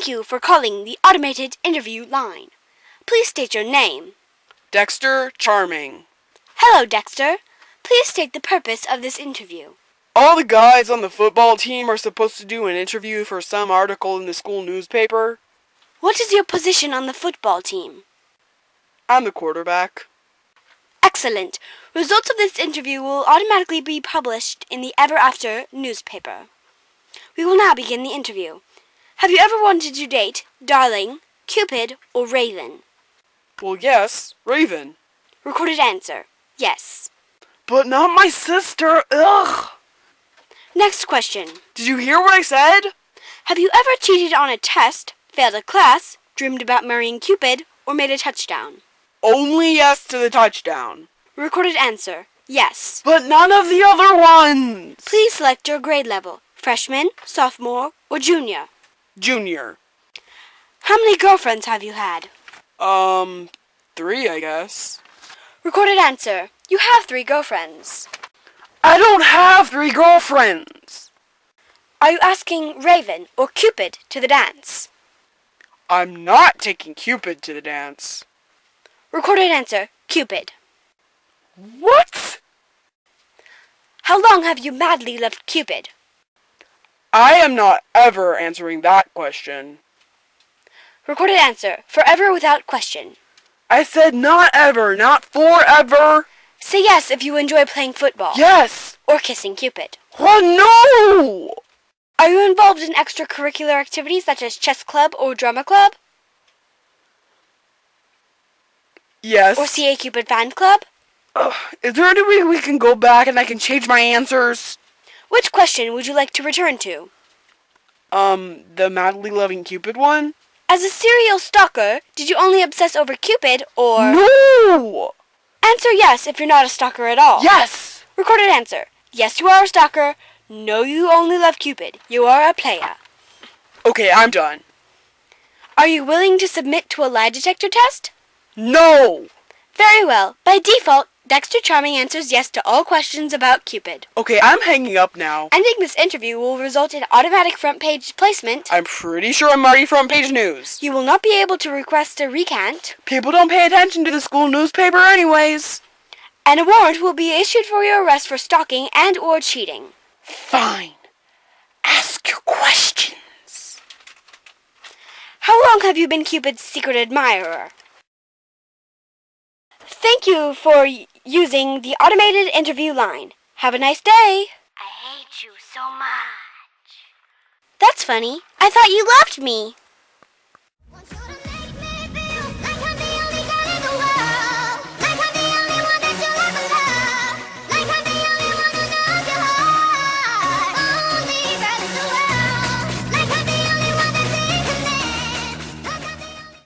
Thank you for calling the automated interview line. Please state your name. Dexter Charming. Hello, Dexter. Please state the purpose of this interview. All the guys on the football team are supposed to do an interview for some article in the school newspaper. What is your position on the football team? I'm the quarterback. Excellent. Results of this interview will automatically be published in the Ever After newspaper. We will now begin the interview. Have you ever wanted to date Darling, Cupid, or Raven? Well, yes, Raven. Recorded answer. Yes. But not my sister. Ugh. Next question. Did you hear what I said? Have you ever cheated on a test, failed a class, dreamed about marrying Cupid, or made a touchdown? Only yes to the touchdown. Recorded answer. Yes. But none of the other ones. Please select your grade level. Freshman, sophomore, or junior. Junior. How many girlfriends have you had? Um, three, I guess. Recorded answer. You have three girlfriends. I don't have three girlfriends. Are you asking Raven or Cupid to the dance? I'm not taking Cupid to the dance. Recorded answer. Cupid. What? How long have you madly loved Cupid? I am not ever answering that question. Recorded answer. Forever without question. I said not ever, not forever. Say yes if you enjoy playing football. Yes. Or kissing Cupid. Oh no! Are you involved in extracurricular activities such as chess club or drama club? Yes. Or CA Cupid fan club? Ugh, is there any way we can go back and I can change my answers? Which question would you like to return to? Um, the madly loving Cupid one? As a serial stalker, did you only obsess over Cupid or No! Answer yes if you're not a stalker at all. Yes! Recorded answer. Yes, you are a stalker. No, you only love Cupid. You are a player. Okay, I'm done. Are you willing to submit to a lie detector test? No! Very well. By default, Dexter Charming answers yes to all questions about Cupid. Okay, I'm hanging up now. Ending this interview will result in automatic front page placement. I'm pretty sure I'm already front page news. You will not be able to request a recant. People don't pay attention to the school newspaper anyways. And a warrant will be issued for your arrest for stalking and or cheating. Fine. Ask your questions. How long have you been Cupid's secret admirer? Thank you for using the automated interview line. Have a nice day. I hate you so much. That's funny. I thought you loved me.